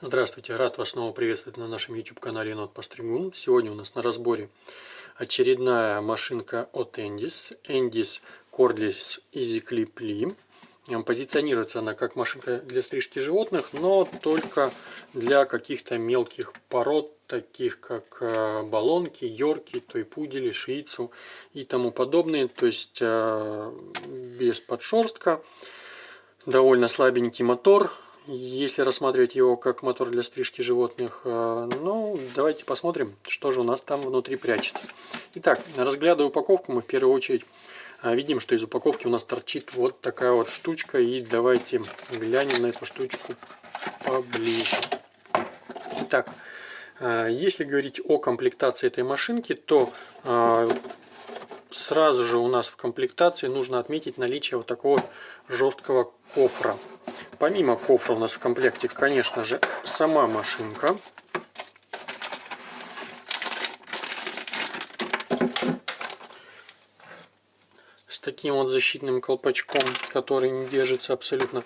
Здравствуйте, рад вас снова приветствовать на нашем YouTube канале Енот Постригун. Сегодня у нас на разборе очередная машинка от Endis, Endis Cordless Easy Clip Lee. Позиционируется она как машинка для стрижки животных, но только для каких-то мелких пород, таких как э, баллонки, йорки, тойпудели, шиицу и тому подобные. То есть э, без подшерстка, довольно слабенький мотор, если рассматривать его как мотор для стрижки животных, э, ну, давайте посмотрим, что же у нас там внутри прячется. Итак, разглядывая упаковку, мы в первую очередь э, видим, что из упаковки у нас торчит вот такая вот штучка. И давайте глянем на эту штучку поближе. Итак, э, если говорить о комплектации этой машинки, то сразу же у нас в комплектации нужно отметить наличие вот такого жесткого кофра. Помимо кофра у нас в комплекте, конечно же, сама машинка. С таким вот защитным колпачком, который не держится абсолютно.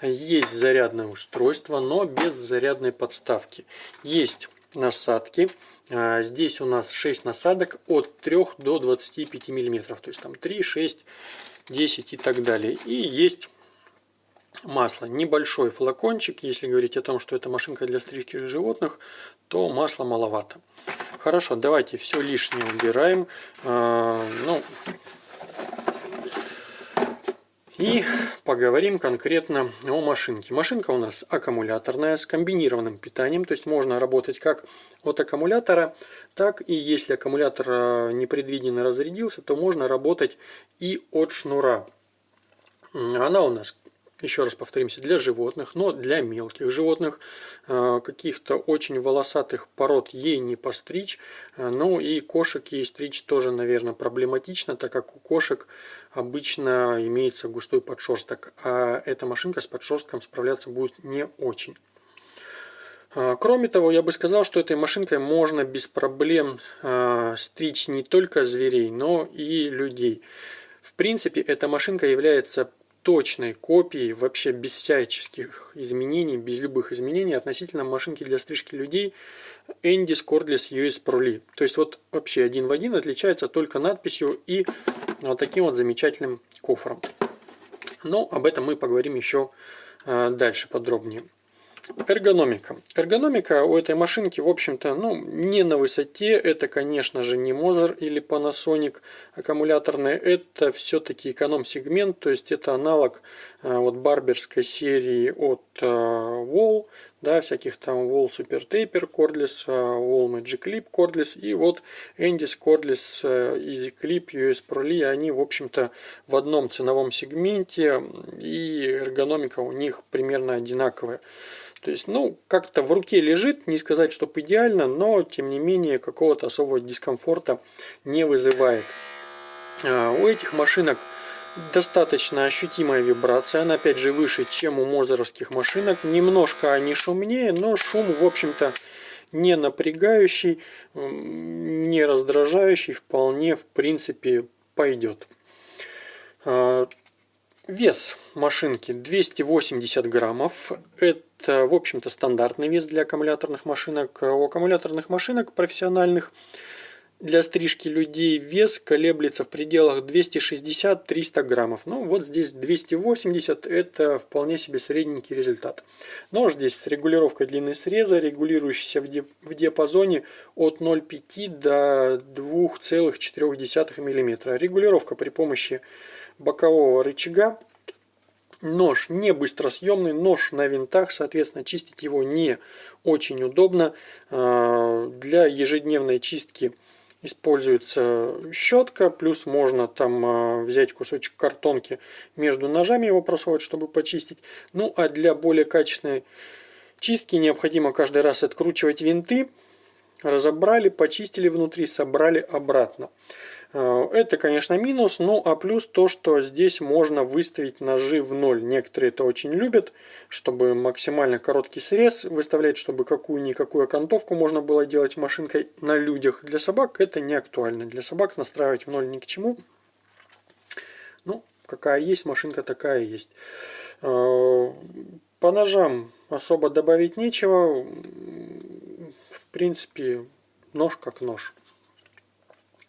Есть зарядное устройство, но без зарядной подставки. Есть насадки. А, здесь у нас 6 насадок от 3 до 25 миллиметров. То есть там 3, 6, 10 и так далее. И есть масло. Небольшой флакончик, если говорить о том, что это машинка для стрижки животных, то масла маловато. Хорошо, давайте все лишнее убираем. А, ну, и поговорим конкретно о машинке. Машинка у нас аккумуляторная с комбинированным питанием, то есть можно работать как от аккумулятора, так и если аккумулятор а, непредвиденно разрядился, то можно работать и от шнура. Она у нас еще раз повторимся, для животных, но для мелких животных, э, каких-то очень волосатых пород ей не постричь, э, ну и кошек ей стричь тоже, наверное, проблематично, так как у кошек обычно имеется густой подшерсток, а эта машинка с подшерстком справляться будет не очень. Э, кроме того, я бы сказал, что этой машинкой можно без проблем стричь не только зверей, но и людей. В принципе, эта машинка является точной копией, вообще без всяческих изменений, без любых изменений относительно машинки для стрижки людей Endis Cordless US Pro Lee. То есть вот вообще один в один отличается только надписью и вот таким вот замечательным кофром. Но об этом мы поговорим еще а, дальше подробнее. Эргономика. Эргономика у этой машинки, в общем-то, ну, не на высоте. Это, конечно же, не Moser или Panasonic аккумуляторные. Это все-таки эконом-сегмент, то есть это аналог вот барберской серии от а, Wall, да, всяких там Wall Super Taper Cordless, а, Wall Magic Clip Cordless и вот Endis Cordless Easy Clip US Pro Lee. Они, в общем-то, в одном ценовом сегменте и эргономика у них примерно одинаковая. То есть, ну, как-то в руке лежит, не сказать, что идеально, но, тем не менее, какого-то особого дискомфорта не вызывает. У этих машинок достаточно ощутимая вибрация, она опять же выше, чем у мозеровских машинок. Немножко они шумнее, но шум, в общем-то, не напрягающий, не раздражающий, вполне, в принципе, пойдет. А, вес машинки 280 граммов. Это в общем-то, стандартный вес для аккумуляторных машинок. У аккумуляторных машинок профессиональных для стрижки людей вес колеблется в пределах 260-300 граммов. Ну, вот здесь 280 это вполне себе средненький результат. Нож здесь с регулировкой длины среза, регулирующийся в диапазоне от 0,5 до 2,4 мм. Регулировка при помощи бокового рычага Нож не быстросъемный, нож на винтах, соответственно, чистить его не очень удобно. А, для ежедневной чистки используется щетка, плюс можно там а, взять кусочек картонки между ножами его просовывать, чтобы почистить. Ну а для более качественной чистки необходимо каждый раз откручивать винты. Разобрали, почистили внутри, собрали обратно. Э, это, конечно, минус, ну а плюс то, что здесь можно выставить ножи в ноль. Некоторые это очень любят, чтобы максимально короткий срез выставлять, чтобы какую-никакую окантовку можно было делать машинкой на людях. Для собак это не актуально. Для собак настраивать в ноль ни к чему. Ну, какая есть машинка, такая есть. Э, по ножам особо добавить нечего. Принципе, нож как нож.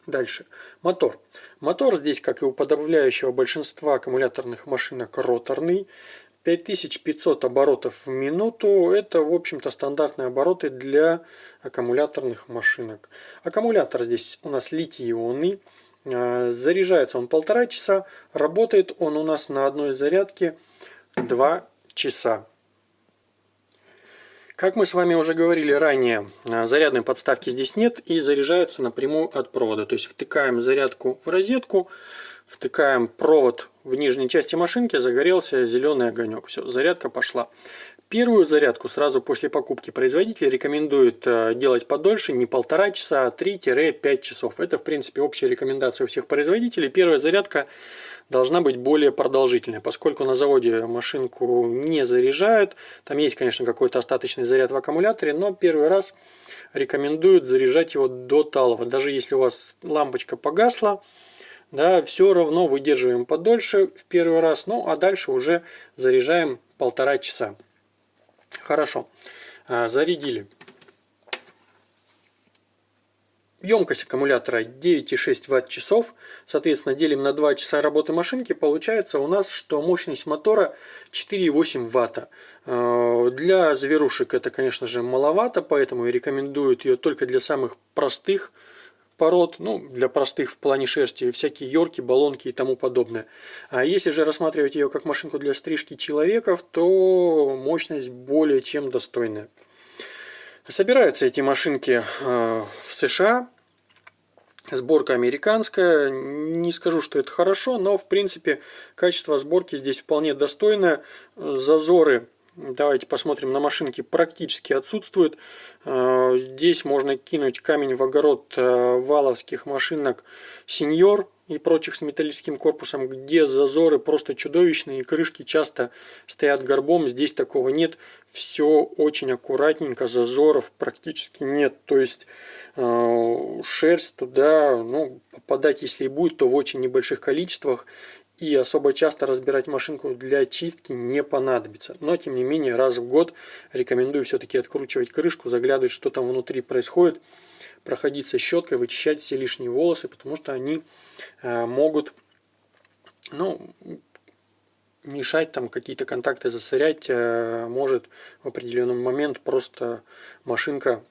Дальше. Мотор. Мотор здесь, как и у подавляющего большинства аккумуляторных машинок, роторный. 5500 оборотов в минуту. Это, в общем-то, стандартные обороты для аккумуляторных машинок. Аккумулятор здесь у нас литий-ионный. А, заряжается он полтора часа. Работает он у нас на одной зарядке 2 часа. Как мы с вами уже говорили ранее, а, зарядной подставки здесь нет и заряжается напрямую от провода. То есть втыкаем зарядку в розетку, втыкаем провод в нижней части машинки, загорелся зеленый огонек. Все, зарядка пошла. Первую зарядку сразу после покупки производитель рекомендует э, делать подольше, не полтора часа, а 3-5 часов. Это, в принципе, общая рекомендация у всех производителей. Первая зарядка должна быть более продолжительной, поскольку на заводе машинку не заряжают. Там есть, конечно, какой-то остаточный заряд в аккумуляторе, но первый раз рекомендуют заряжать его до талого. Даже если у вас лампочка погасла, да, все равно выдерживаем подольше в первый раз, ну а дальше уже заряжаем полтора часа. Хорошо. А, зарядили. Емкость аккумулятора 9,6 Вт-часов. Соответственно, делим на 2 часа работы машинки. Получается у нас, что мощность мотора 4,8 Вт. А, для зверушек это, конечно же, маловато, поэтому рекомендуют ее только для самых простых пород, ну, для простых в плане шерсти, всякие йорки, баллонки и тому подобное. А если же рассматривать ее как машинку для стрижки человеков, то мощность более чем достойная. Собираются эти машинки э, в США. Сборка американская. Не скажу, что это хорошо, но в принципе качество сборки здесь вполне достойное. Зазоры Давайте посмотрим на машинке. Практически отсутствует. Э, здесь можно кинуть камень в огород э, валовских машинок Сеньор и прочих с металлическим корпусом, где зазоры просто чудовищные крышки часто стоят горбом. Здесь такого нет. Все очень аккуратненько, зазоров практически нет. То есть э, шерсть туда ну, попадать, если и будет, то в очень небольших количествах и особо часто разбирать машинку для чистки не понадобится. Но тем не менее раз в год рекомендую все-таки откручивать крышку, заглядывать что там внутри происходит, проходиться щеткой, вычищать все лишние волосы, потому что они э, могут ну, мешать там какие-то контакты засорять, э, может в определенный момент просто машинка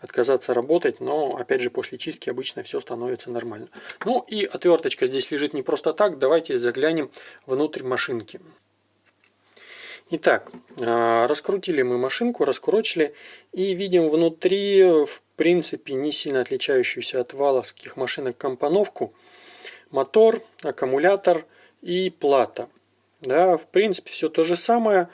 отказаться работать, но опять же после чистки обычно все становится нормально. Ну и отверточка здесь лежит не просто так, давайте заглянем внутрь машинки. Итак, а, раскрутили мы машинку, раскурочили и видим внутри, в принципе, не сильно отличающуюся от валовских машинок компоновку. Мотор, аккумулятор и плата. Да, в принципе, все то же самое.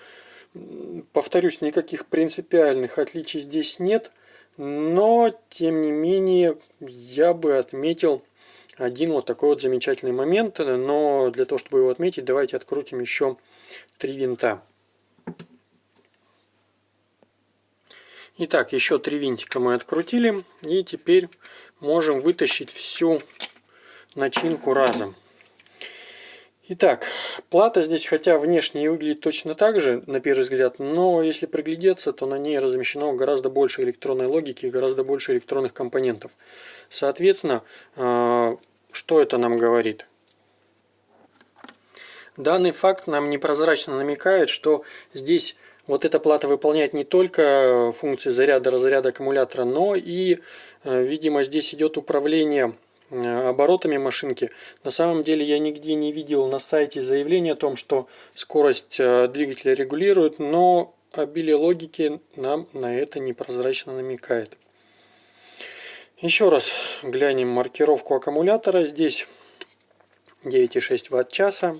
Повторюсь, никаких принципиальных отличий здесь нет. Но, тем не менее, я бы отметил один вот такой вот замечательный момент. Но для того, чтобы его отметить, давайте открутим еще три винта. Итак, еще три винтика мы открутили. И теперь можем вытащить всю начинку разом. Итак, плата здесь, хотя внешне и выглядит точно так же, на первый взгляд, но если приглядеться, то на ней размещено гораздо больше электронной логики, гораздо больше электронных компонентов. Соответственно, э, что это нам говорит? Данный факт нам непрозрачно намекает, что здесь вот эта плата выполняет не только функции заряда, разряда аккумулятора, но и, э, видимо, здесь идет управление оборотами машинки. На самом деле я нигде не видел на сайте заявления о том, что скорость э, двигателя регулирует, но обилие логики нам на это непрозрачно намекает. Еще раз глянем маркировку аккумулятора. Здесь 9,6 Вт-часа,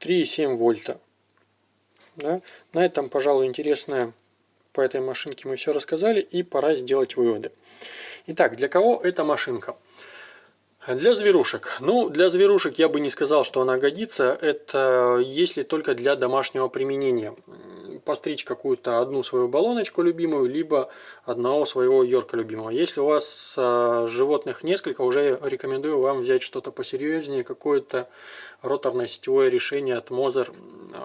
3,7 вольта. Да? На этом, пожалуй, интересное по этой машинке мы все рассказали и пора сделать выводы. Итак, для кого эта машинка? Для зверушек. Ну, для зверушек я бы не сказал, что она годится. Это если только для домашнего применения. Постричь какую-то одну свою баллоночку любимую, либо одного своего йорка любимого. Если у вас а, животных несколько, уже рекомендую вам взять что-то посерьезнее, какое-то роторное сетевое решение от Moser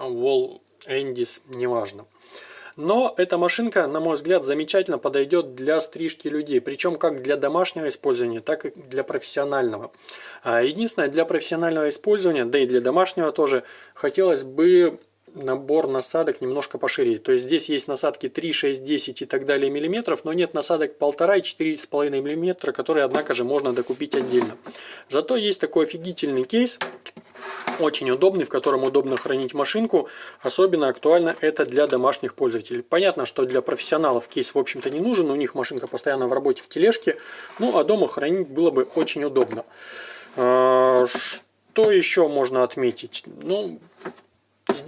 Wall Эндис, неважно. Но эта машинка, на мой взгляд, замечательно подойдет для стрижки людей. Причем как для домашнего использования, так и для профессионального. А единственное, для профессионального использования, да и для домашнего тоже, хотелось бы набор насадок немножко пошире. То есть здесь есть насадки 3, 6, 10 и так далее миллиметров, но нет насадок 1,5 и 4,5 миллиметра, которые, однако же, можно докупить отдельно. Зато есть такой офигительный кейс, очень удобный, в котором удобно хранить машинку. Особенно актуально это для домашних пользователей. Понятно, что для профессионалов кейс, в общем-то, не нужен. У них машинка постоянно в работе в тележке. Ну, а дома хранить было бы очень удобно. А, что еще можно отметить? Ну,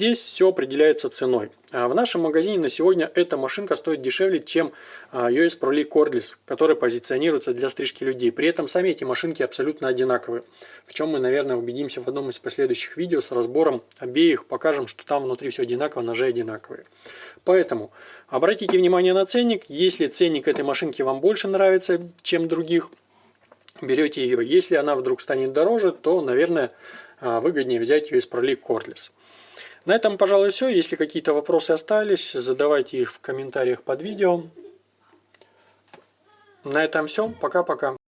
Здесь все определяется ценой. А в нашем магазине на сегодня эта машинка стоит дешевле, чем US Pro League Cordless, который позиционируется для стрижки людей. При этом сами эти машинки абсолютно одинаковые. В чем мы, наверное, убедимся в одном из последующих видео с разбором обеих. Покажем, что там внутри все одинаково, ножи одинаковые. Поэтому обратите внимание на ценник. Если ценник этой машинки вам больше нравится, чем других, берете ее. Если она вдруг станет дороже, то, наверное, а, выгоднее взять Pro League Cordless. На этом, пожалуй, все. Если какие-то вопросы остались, задавайте их в комментариях под видео. На этом все. Пока-пока.